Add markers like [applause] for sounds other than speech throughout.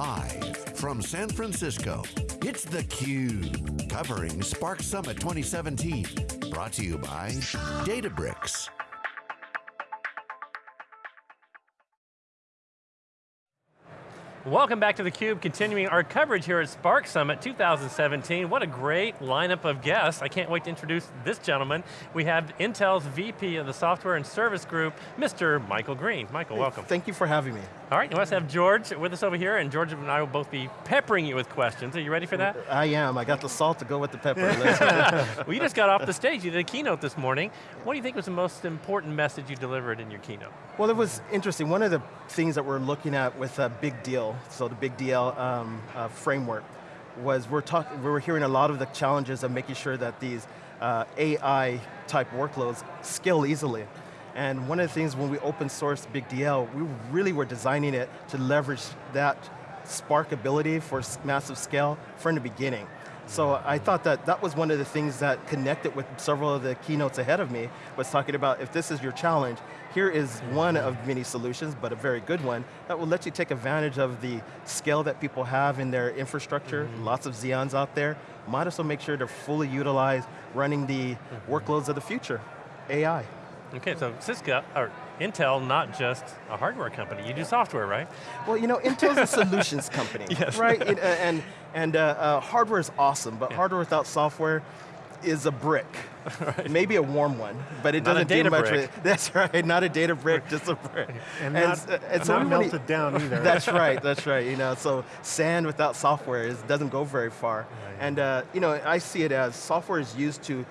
Live from San Francisco, it's theCUBE, covering Spark Summit 2017. Brought to you by Databricks. Welcome back to theCUBE, continuing our coverage here at Spark Summit 2017. What a great lineup of guests. I can't wait to introduce this gentleman. We have Intel's VP of the Software and Service Group, Mr. Michael Greene. Michael, hey, welcome. Thank you for having me. All right, let's have George with us over here, and George and I will both be peppering you with questions. Are you ready for that? I am, I got the salt to go with the pepper. [laughs] well, you just got off the stage, you did a keynote this morning. What do you think was the most important message you delivered in your keynote? Well, it was interesting. One of the things that we're looking at with a Big DL, so the Big DL um, uh, framework, was we're, talk, we were hearing a lot of the challenges of making sure that these uh, AI type workloads scale easily. And one of the things when we open source Big DL, we really were designing it to leverage that Spark ability for massive scale from the beginning. So I thought that that was one of the things that connected with several of the keynotes ahead of me, was talking about if this is your challenge, here is one of many solutions, but a very good one, that will let you take advantage of the scale that people have in their infrastructure, mm -hmm. lots of Xeons out there, might as well make sure they're fully utilized, running the mm -hmm. workloads of the future, AI. Okay, so Cisco, or Intel, not just a hardware company, you do software, right? Well, you know, Intel's a solutions company, [laughs] yes. right? It, uh, and and uh, uh, hardware is awesome, but yeah. hardware without software is a brick. [laughs] right. Maybe a warm one, but it not doesn't do much. Brick. [laughs] That's right, not a data brick, just a brick. and, and, not, uh, and so not melted down [laughs] either. That's right, that's right. You know, so sand without software is, doesn't go very far. And uh, you know, I see it as software is used to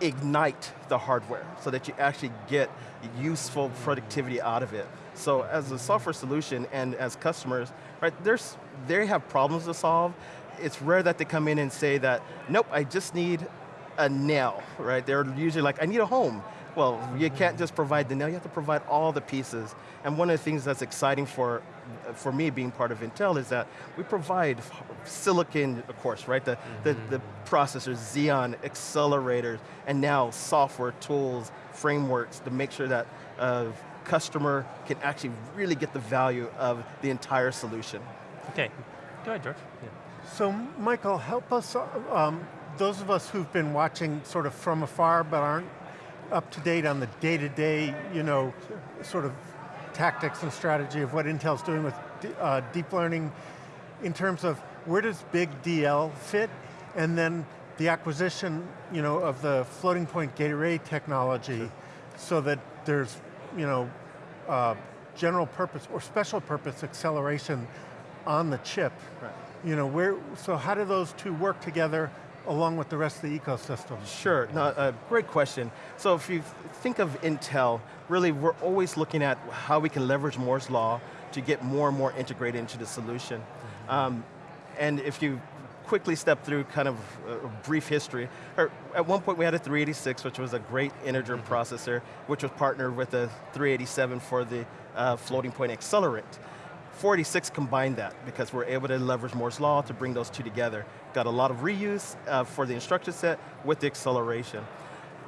ignite the hardware so that you actually get useful productivity out of it. So as a software solution and as customers, right, there's, they have problems to solve. It's rare that they come in and say that, nope, I just need a nail, right? They're usually like, I need a home. Well, you can't just provide the nail, you have to provide all the pieces. And one of the things that's exciting for, for me being part of Intel is that we provide silicon, of course, right? The, mm -hmm. the, mm-hmm. the processors, Xeon, accelerators, and now software tools, frameworks to make sure that uh, customer can actually really get the value of the entire solution. Okay, go ahead, George. Yeah. So, Michael, help us, um, those of us who've been watching sort of from afar but aren't up to date on the day-to-day, -day, you know, sure. sort of tactics and strategy of what Intel's doing with uh, deep learning in terms of where does big DL fit and then the acquisition you know, of the floating point gate array technology sure. so that there's you know, uh, general purpose or special purpose acceleration on the chip. Right. You know, where, so how do those two work together along with the rest of the ecosystem? Sure, no, uh, great question. So if you think of Intel, really we're always looking at how we can leverage Moore's Law to get more and more integrated into the solution. Mm -hmm. um, and if you quickly step through kind of a brief history. At one point we had a 386, which was a great integer mm -hmm. processor, which was partnered with a 387 for the uh, floating point accelerant. 486 combined that because we're able to leverage Moore's Law to bring those two together. Got a lot of reuse uh, for the instruction set with the acceleration.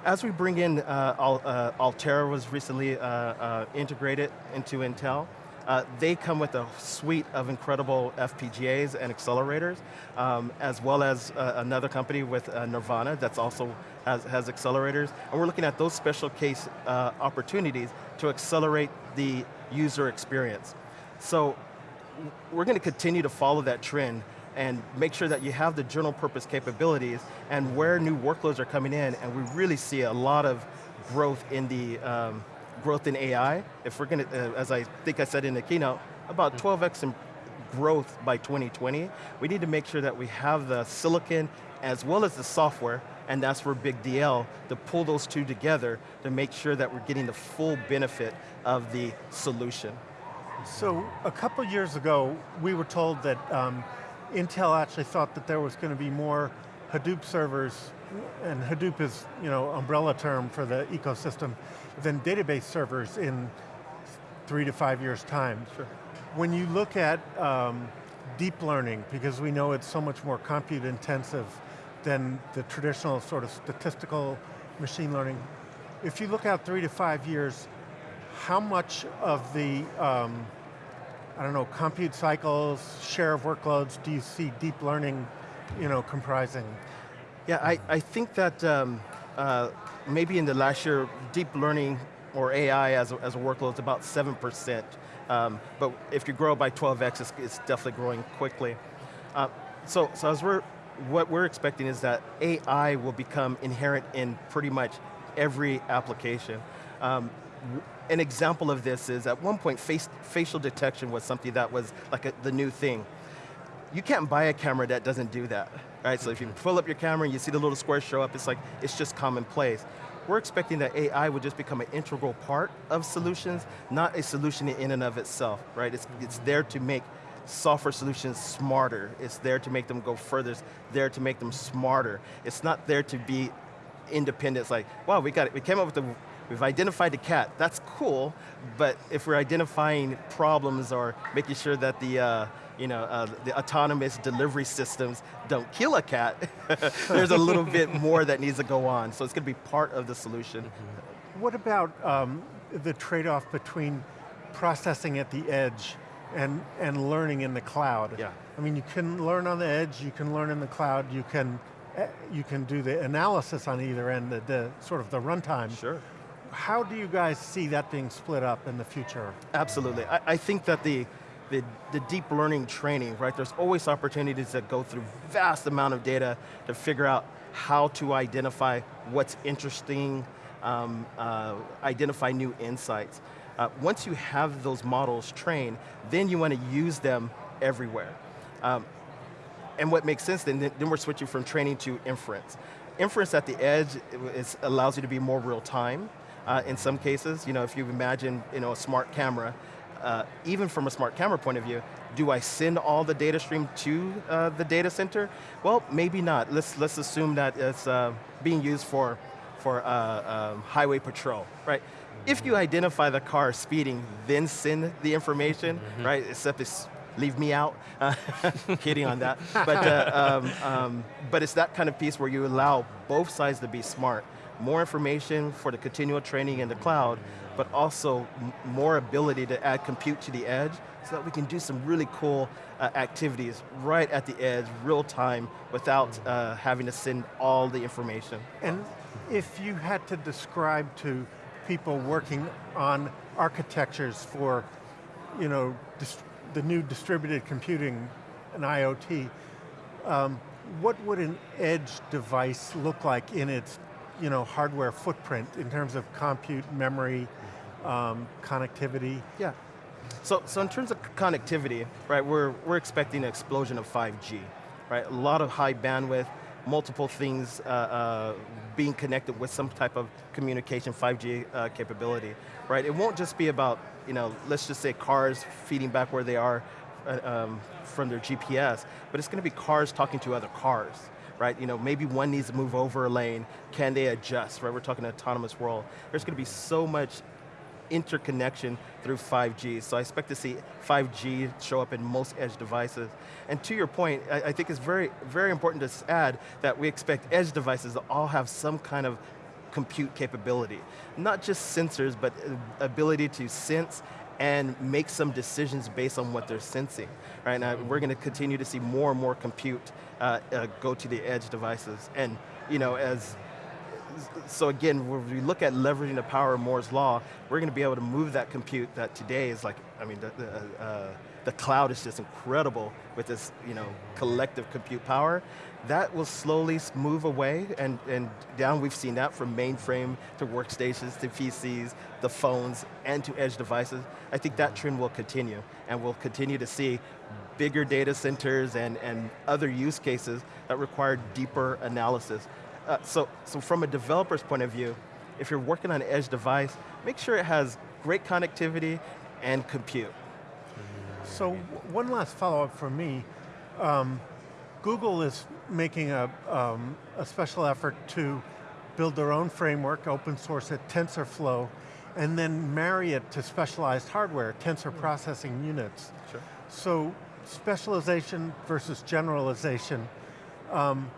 As we bring in, uh, Al uh, Altera was recently uh, uh, integrated into Intel. Uh, they come with a suite of incredible FPGAs and accelerators, um, as well as uh, another company with uh, Nervana that's also has, has, accelerators. And we're looking at those special case uh, opportunities to accelerate the user experience. So we're going to continue to follow that trend and make sure that you have the general purpose capabilities and where new workloads are coming in, and we really see a lot of growth in the um, growth in AI, if we're going to, uh, as I think I said in the keynote, about 12x in growth by 2020, we need to make sure that we have the silicon as well as the software, and that's where Big DL, to pull those two together to make sure that we're getting the full benefit of the solution. So a couple years ago, we were told that um, Intel actually thought that there was going to be more Hadoop servers, and Hadoop is you know umbrella term for the ecosystem, than database servers in three to five years time. Sure. When you look at um, deep learning, because we know it's so much more compute intensive than the traditional sort of statistical machine learning, if you look out three to five years, how much of the um, I don't know, compute cycles, share of workloads, do you see deep learning you know, comprising? Yeah, I, I think that um, uh, maybe in the last year, deep learning or AI as a, as a workload is about 7%. Um, but if you grow by 12x, it's, it's definitely growing quickly. Uh, so, so as we're, what we're expecting is that AI will become inherent in pretty much every application. Um, an example of this is at one point face, facial detection was something that was like a, the new thing. You can't buy a camera that doesn't do that, right? So if you pull up your camera and you see the little square show up, it's like, it's just commonplace. We're expecting that AI would just become an integral part of solutions, not a solution in and of itself, right? It's, it's there to make software solutions smarter. It's there to make them go further. It's there to make them smarter. It's not there to be independent. It's like, wow, we got it. We came up with the, we've identified the cat. That's cool, but if we're identifying problems or making sure that the, uh, you know, uh, the autonomous delivery systems don't kill a cat, [laughs] there's a little bit more that needs to go on. So it's going to be part of the solution. Mm -hmm. What about um, the trade-off between processing at the edge and, and learning in the cloud? Yeah. I mean, you can learn on the edge, you can learn in the cloud, you can, eh, you can do the analysis on either end, the, the sort of the runtime. Sure. How do you guys see that being split up in the future? Absolutely, I, I think that the, the, the, deep learning training, right? There's always opportunities that go through vast amount of data to figure out how to identify what's interesting, um, uh, identify new insights. Uh, once you have those models trained, then you want to use them everywhere. Um, and what makes sense, then, then we're switching from training to inference. Inference at the edge is, allows you to be more real time. Uh, in some cases, you know, if you imagine you know, a smart camera, uh, even from a smart camera point of view, do I send all the data stream to uh, the data center? Well, maybe not. Let's, let's assume that it's uh, being used for, for uh, um, highway patrol, right? If you identify the car speeding, then send the information, mm -hmm. right? Except it's leave me out, uh, [laughs] kidding on that. But, uh, um, um, but it's that kind of piece where you allow both sides to be smart. More information for the continual training in the cloud, but also more ability to add compute to the edge so that we can do some really cool uh, activities right at the edge, real time, without uh, having to send all the information. And if you had to describe to people working on architectures for you know, the new distributed computing and IoT, um, what would an edge device look like in its you know, hardware footprint in terms of compute, memory, um, connectivity? Yeah. So, so in terms of connectivity, right, we're, we're expecting an explosion of 5G, right? A lot of high bandwidth, multiple things uh, uh, being connected with some type of communication, 5G uh, capability, right? It won't just be about, you know, let's just say cars feeding back where they are uh, um, from their GPS, but it's going to be cars talking to other cars, right? You know, maybe one needs to move over a lane, can they adjust, right? We're talking autonomous world. There's going to be so much interconnection through 5G. So I expect to see 5G show up in most edge devices. And to your point, I, I think it's very, very important to add that we expect edge devices to all have some kind of compute capability. Not just sensors, but uh, ability to sense and make some decisions based on what they're sensing. Right now, we're going to continue to see more and more compute uh, uh, go to the edge devices. And you know, as so again, when we look at leveraging the power of Moore's Law, we're going to be able to move that compute that today is like, I mean, the, the, uh, the cloud is just incredible with this you know, collective compute power. That will slowly move away, and, and down we've seen that from mainframe to workstations to PCs, the phones, and to edge devices. I think that trend will continue, and we'll continue to see bigger data centers and, and other use cases that require deeper analysis. Uh, so, so from a developer's point of view, if you're working on an edge device, make sure it has great connectivity and compute. So one last follow-up from me. Um, Google is making a, um, a special effort to build their own framework, open source it, TensorFlow, and then marry it to specialized hardware, tensor hmm. processing units. Sure. So specialization versus generalization. Um,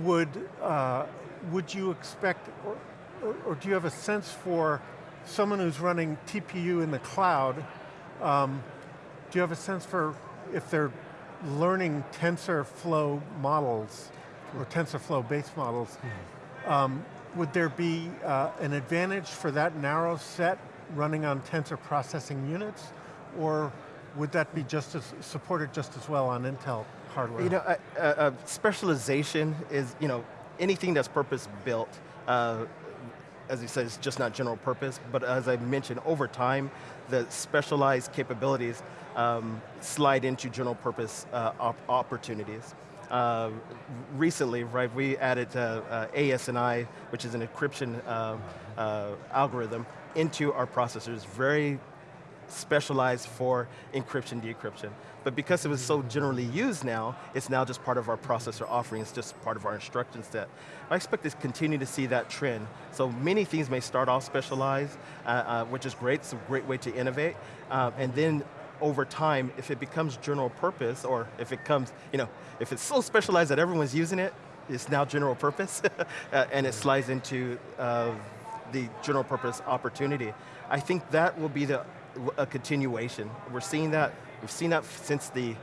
would, uh, would you expect, or, or, or, do you have a sense for someone who's running TPU in the cloud um, do you have a sense for if they're learning TensorFlow models, or TensorFlow based models, um, would there be uh, an advantage for that narrow set running on tensor processing units, or would that be just as supported just as well on Intel hardware? You know, uh, uh, specialization is, you know, anything that's purpose built, uh, as you said, it's just not general purpose, but as I mentioned, over time, the specialized capabilities um, slide into general purpose uh, op opportunities. Uh, recently, right, we added uh, uh, AES-NI, which is an encryption uh, uh, algorithm, into our processors, very specialized for encryption, decryption. But because it was so generally used now, it's now just part of our processor offering, it's just part of our instruction set. I expect to continue to see that trend. So many things may start off specialized, uh, uh, which is great, it's a great way to innovate, uh, and then over time, if it becomes general purpose, or if it comes, you know, if it's so specialized that everyone's using it, it's now general purpose, [laughs] uh, and it slides into uh, the general purpose opportunity. I think that will be the a continuation. We're seeing that, we've seen that since the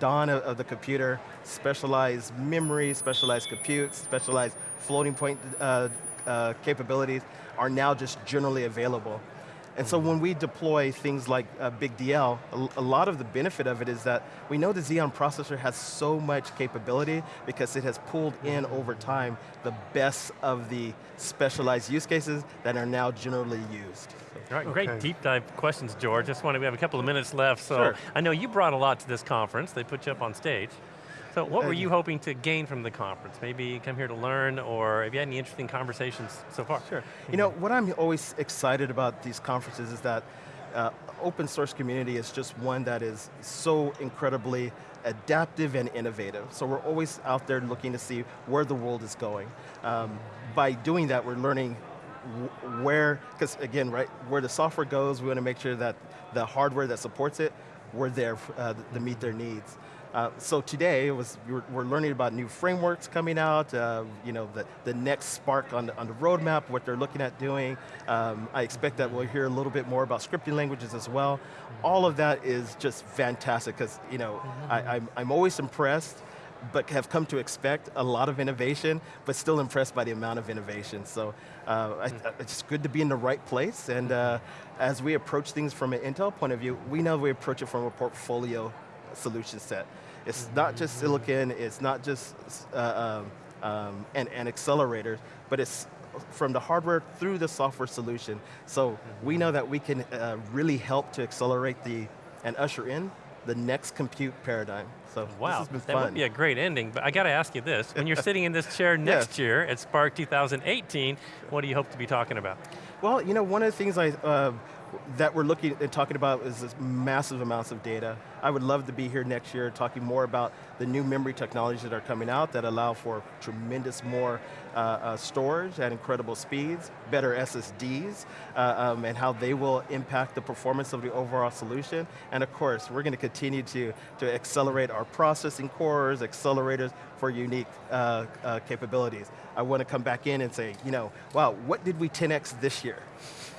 dawn of, of the computer, specialized memory, specialized compute, specialized floating point uh, uh, capabilities are now just generally available. And so when we deploy things like uh, Big DL, a, a, lot of the benefit of it is that we know the Xeon processor has so much capability because it has pulled in over time the best of the specialized use cases that are now generally used. All right, okay. great deep dive questions, George. Just want to, we have a couple of minutes left, so sure. I know you brought a lot to this conference. They put you up on stage. So what were you hoping to gain from the conference? Maybe come here to learn, or have you had any interesting conversations so far? Sure. You know, what I'm always excited about these conferences is that uh, open source community is just one that is so incredibly adaptive and innovative. So we're always out there looking to see where the world is going. Um, by doing that, we're learning where, because again, right, where the software goes, we want to make sure that the hardware that supports it, we're there uh, to meet their needs. Uh, so today was we're, we're, learning about new frameworks coming out. Uh, you know the the next Spark on the, on the roadmap, what they're looking at doing. Um, I expect that we'll hear a little bit more about scripting languages as well. All of that is just fantastic because you know I, I'm I'm always impressed but have come to expect a lot of innovation, but still impressed by the amount of innovation. So uh, I, it's good to be in the right place, and uh, as we approach things from an Intel point of view, we know we approach it from a portfolio solution set. It's not just silicon, it's not just uh, um, um, and, and accelerators, but it's from the hardware through the software solution. So we know that we can uh, really help to accelerate the, and usher in the next compute paradigm. So wow, that fun. would be a great ending, but I got to ask you this. When you're sitting in this chair [laughs] next yes. year at Spark 2018, what do you hope to be talking about? Well, you know, one of the things I, uh, that we're looking and talking about is this massive amounts of data. I would love to be here next year talking more about the new memory technologies that are coming out that allow for tremendous more uh, uh, storage at incredible speeds, better SSDs, uh, um, and how they will impact the performance of the overall solution. And of course, we're going to continue to, to accelerate our processing cores, accelerators for unique uh, uh, capabilities. I want to come back in and say, you know, wow, what did we 10x this year?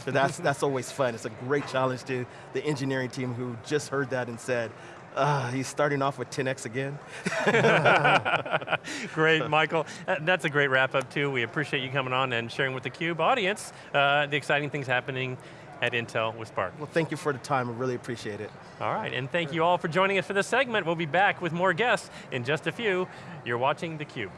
So that's, that's always fun. It's a great challenge to the engineering team who just heard that and said, uh, he's starting off with 10x again. [laughs] great, Michael. That's a great wrap up too. We appreciate you coming on and sharing with the CUBE audience uh, the exciting things happening at Intel with Spark. Well, thank you for the time. I really appreciate it. All right, and thank you all for joining us for this segment. We'll be back with more guests in just a few. You're watching theCUBE.